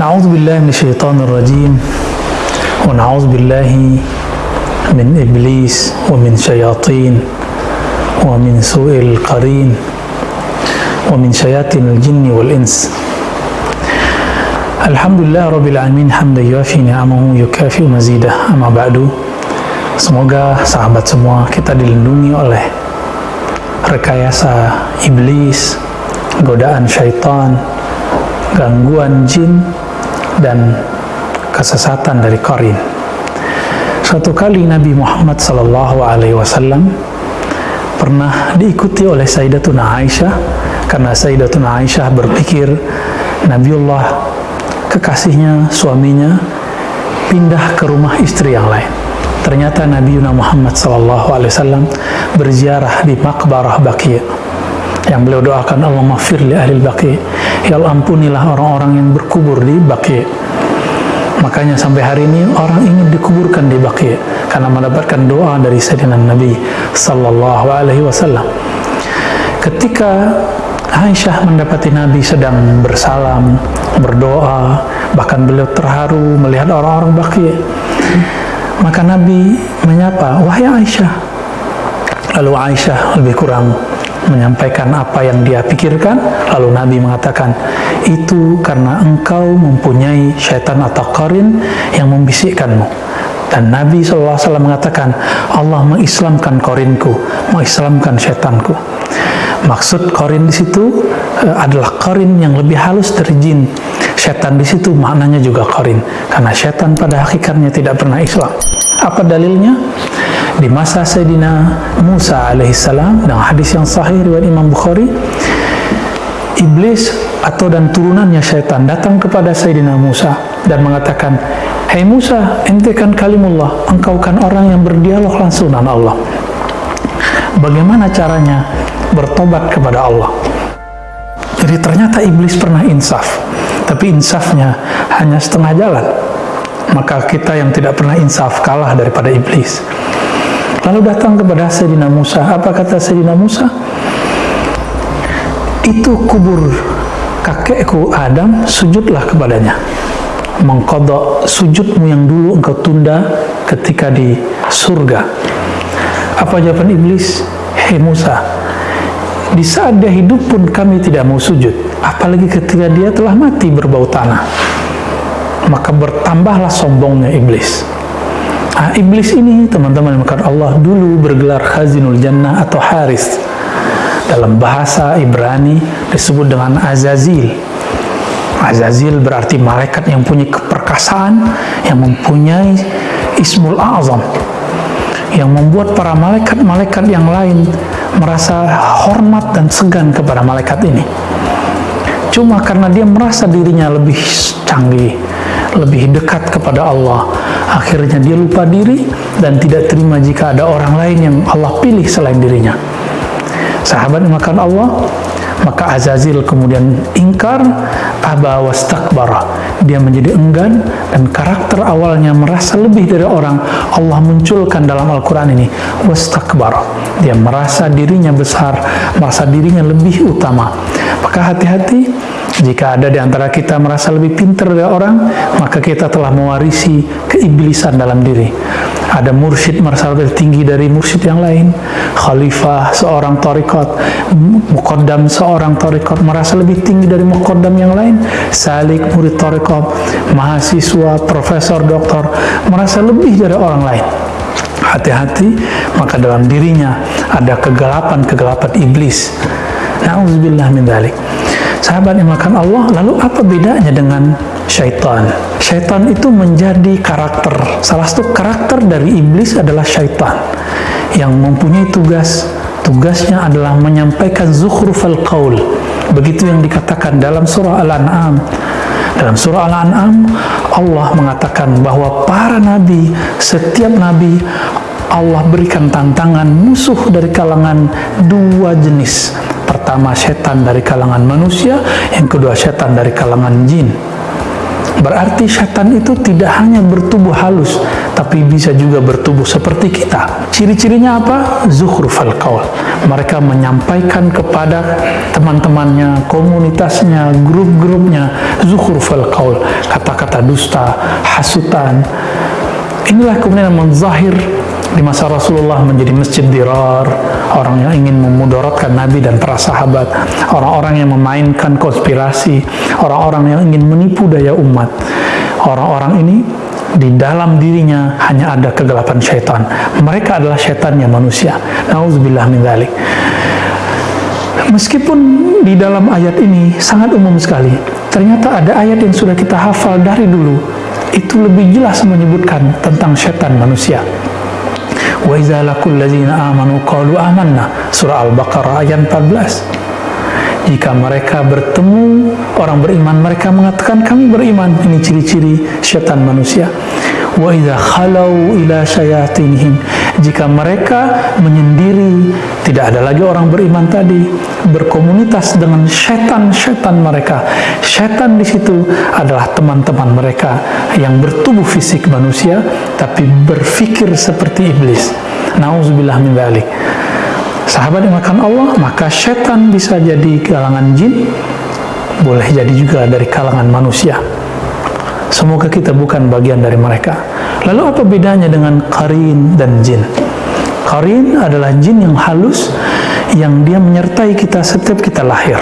نعوذ بالله من الشيطان الرجيم ونعوذ بالله من إبليس ومن شياطين ومن سوء القرين ومن شياطين الجن والإنس الحمد لله رب العالمين حمدا يوافي نعمه يكافئ مزيده أما بعد Semoga sahabat semua kita dilindungi oleh rekayasa iblis, godaan syaitan, gangguan jin, dan kesesatan dari korin. Suatu kali Nabi Muhammad Sallallahu Alaihi Wasallam pernah diikuti oleh Sayyidatuna Aisyah karena Sayyidatuna Aisyah berpikir Nabiullah kekasihnya, suaminya pindah ke rumah istri yang lain. Ternyata Nabi Muhammad SAW berziarah di makbarah Baqi yang beliau doakan Allah maghfir li ahli Baqi. Ya Allah ampunilah orang-orang yang berkubur di Baqi. Makanya sampai hari ini orang ingin dikuburkan di Baqi karena mendapatkan doa dari Sayyidina Nabi Sallallahu Alaihi Wasallam. Ketika Aisyah mendapati Nabi sedang bersalam berdoa bahkan beliau terharu melihat orang-orang Baqi maka Nabi menyapa, wahai Aisyah. Lalu Aisyah lebih kurang menyampaikan apa yang dia pikirkan. Lalu Nabi mengatakan, itu karena engkau mempunyai syaitan atau korin yang membisikkanmu. Dan Nabi SAW mengatakan, Allah mengislamkan korinku, mengislamkan syaitanku. Maksud korin di situ uh, adalah korin yang lebih halus dari jin. Setan di situ maknanya juga korin, karena setan pada hakikatnya tidak pernah Islam. Apa dalilnya? Di masa Sayyidina Musa alaihissalam dengan hadis yang sahih riwayat Imam Bukhari, iblis atau dan turunannya syaitan datang kepada Sayyidina Musa dan mengatakan, hey Musa, ente kan kalimullah, engkau kan orang yang berdialog langsung dengan Allah. Bagaimana caranya bertobat kepada Allah? Jadi ternyata iblis pernah insaf, tapi insafnya hanya setengah jalan. Maka kita yang tidak pernah insaf kalah daripada iblis. Lalu datang kepada Sayyidina Musa. Apa kata Sayyidina Musa? Itu kubur kakekku Adam, sujudlah kepadanya. Mengkodok sujudmu yang dulu engkau tunda ketika di surga. Apa jawaban iblis? Hei Musa, di saat dia hidup pun kami tidak mau sujud, apalagi ketika dia telah mati berbau tanah. Maka bertambahlah sombongnya iblis. Nah, iblis ini teman-teman yang Allah dulu bergelar Khazinul Jannah atau Haris. Dalam bahasa Ibrani disebut dengan Azazil. Azazil berarti malaikat yang punya keperkasaan, yang mempunyai Ismul Azam, yang membuat para malaikat-malaikat yang lain merasa hormat dan segan kepada malaikat ini. Cuma karena dia merasa dirinya lebih canggih, lebih dekat kepada Allah, akhirnya dia lupa diri dan tidak terima jika ada orang lain yang Allah pilih selain dirinya. Sahabat makan Allah, maka Azazil kemudian ingkar aba wastakbara dia menjadi enggan dan karakter awalnya merasa lebih dari orang Allah munculkan dalam Al-Quran ini. Wastakbara dia merasa dirinya besar merasa dirinya lebih utama. Maka hati-hati? Jika ada di antara kita merasa lebih pintar dari orang maka kita telah mewarisi keiblisan dalam diri. Ada mursyid merasa lebih tinggi dari mursyid yang lain. Khalifah seorang tarikat muqaddam seorang tarikat merasa lebih tinggi dari muqaddam yang lain. Salik murid mahasiswa profesor doktor merasa lebih dari orang lain. Hati-hati maka dalam dirinya ada kegelapan-kegelapan iblis. Na'udzubillah min dhalik. Sahabat yang makan Allah lalu apa bedanya dengan syaitan? Syaitan itu menjadi karakter. Salah satu karakter dari iblis adalah syaitan yang mempunyai tugas. Tugasnya adalah menyampaikan zukhrufal qaul begitu yang dikatakan dalam surah Al-An'am dalam surah Al-An'am Allah mengatakan bahwa para nabi setiap nabi Allah berikan tantangan musuh dari kalangan dua jenis. Pertama setan dari kalangan manusia yang kedua setan dari kalangan jin Berarti setan itu tidak hanya bertubuh halus, tapi bisa juga bertubuh seperti kita. Ciri-cirinya apa? Zuhrufal qaul. Mereka menyampaikan kepada teman-temannya, komunitasnya, grup-grupnya, zuhrufal qaul, kata-kata dusta, hasutan. Inilah kemudian menzahir di masa Rasulullah menjadi masjid dirar, orang yang ingin memudaratkan Nabi dan para sahabat, orang-orang yang memainkan konspirasi, orang-orang yang ingin menipu daya umat. Orang-orang ini di dalam dirinya hanya ada kegelapan syaitan. Mereka adalah syaitannya manusia. Nauzubillah min dzalik. Meskipun di dalam ayat ini sangat umum sekali, ternyata ada ayat yang sudah kita hafal dari dulu. Itu lebih jelas menyebutkan tentang syaitan manusia wa iza lakul ladzina amanu qalu amanna. Surah al-baqarah ayat 14 jika mereka bertemu orang beriman mereka mengatakan kami beriman. Ini ciri-ciri syaitan manusia wa idza khalau ila syayatinihim. Jika mereka menyendiri tidak ada lagi orang beriman tadi berkomunitas dengan setan-setan mereka. Setan di situ adalah teman-teman mereka yang bertubuh fisik manusia tapi berfikir seperti iblis. Nauzubillah min dzalik sahabat yang makan Allah maka setan bisa jadi kalangan jin boleh jadi juga dari kalangan manusia Semoga kita bukan bagian dari mereka. Lalu apa bedanya dengan karin dan jin? Karin adalah jin yang halus yang dia menyertai kita setiap kita lahir.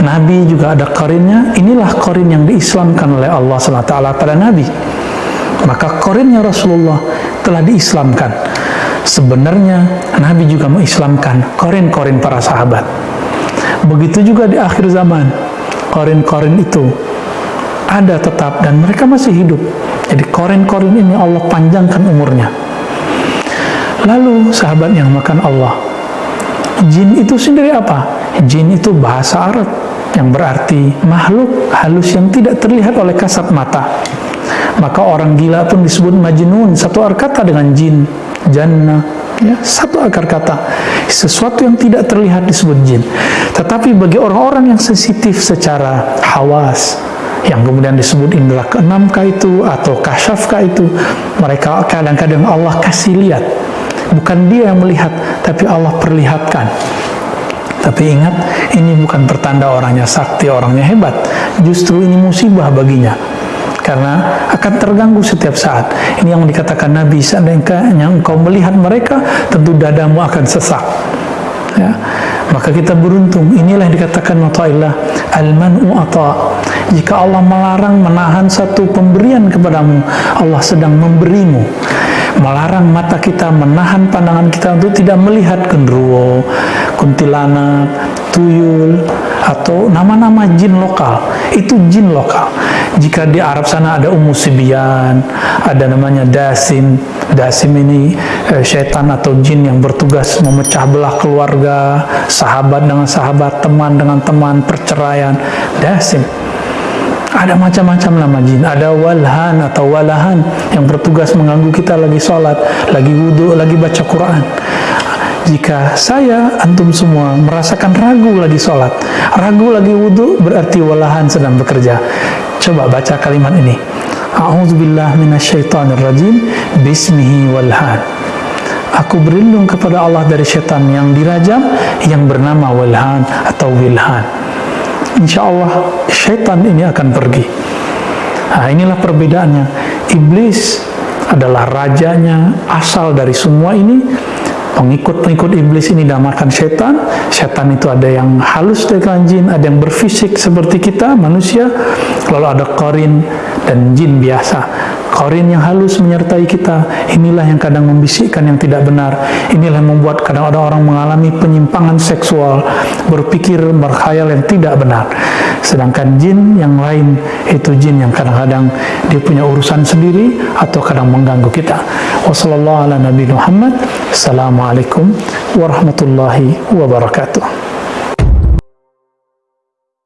Nabi juga ada karinnya. Inilah karin yang diislamkan oleh Allah SWT pada Nabi. Maka karinnya Rasulullah telah diislamkan. Sebenarnya Nabi juga mengislamkan korin-korin para sahabat. Begitu juga di akhir zaman, korin-korin itu ada tetap dan mereka masih hidup. Jadi korin-korin ini Allah panjangkan umurnya. Lalu sahabat yang makan Allah, jin itu sendiri apa? Jin itu bahasa Arab yang berarti makhluk halus yang tidak terlihat oleh kasat mata. Maka orang gila pun disebut majnun, satu akar kata dengan jin, jannah, ya, satu akar kata. Sesuatu yang tidak terlihat disebut jin. Tetapi bagi orang-orang yang sensitif secara hawas, yang kemudian disebut indera keenam kah itu atau kasyaf kah itu mereka kadang-kadang Allah kasih lihat. Bukan dia yang melihat tapi Allah perlihatkan. Tapi ingat ini bukan pertanda orangnya sakti orangnya hebat. Justru ini musibah baginya. Karena akan terganggu setiap saat. Ini yang dikatakan Nabi seandainya engkau melihat mereka tentu dadamu akan sesak. Ya. Maka kita beruntung. Inilah yang dikatakan Allah al-man'u jika Allah melarang menahan satu pemberian kepadamu, Allah sedang memberimu. Melarang mata kita, menahan pandangan kita untuk tidak melihat genderuwo, kuntilanak, tuyul, atau nama-nama jin lokal. Itu jin lokal. Jika di Arab sana ada Ummu Sibian, ada namanya Dasim. Dasim ini eh, syaitan atau jin yang bertugas memecah belah keluarga, sahabat dengan sahabat, teman dengan teman, perceraian. Dasim ada macam-macam nama jin. Ada walhan atau walahan yang bertugas mengganggu kita lagi sholat, lagi wudhu, lagi baca Quran. Jika saya, antum semua, merasakan ragu lagi sholat, ragu lagi wudhu, berarti walahan sedang bekerja. Coba baca kalimat ini. A'udzubillah. Bismihi walhan. Aku berlindung kepada Allah dari syaitan yang dirajam yang bernama walhan atau wilhan insya Allah syaitan ini akan pergi. Nah, inilah perbedaannya. Iblis adalah rajanya, asal dari semua ini. Pengikut-pengikut iblis ini damakan setan. Setan itu ada yang halus dengan jin, ada yang berfisik seperti kita, manusia. Lalu ada korin dan jin biasa Korin yang halus menyertai kita, inilah yang kadang membisikkan yang tidak benar. Inilah yang membuat kadang ada orang mengalami penyimpangan seksual, berpikir, berkhayal yang tidak benar. Sedangkan jin yang lain, itu jin yang kadang-kadang dia punya urusan sendiri atau kadang mengganggu kita. Wassalamualaikum warahmatullahi wabarakatuh.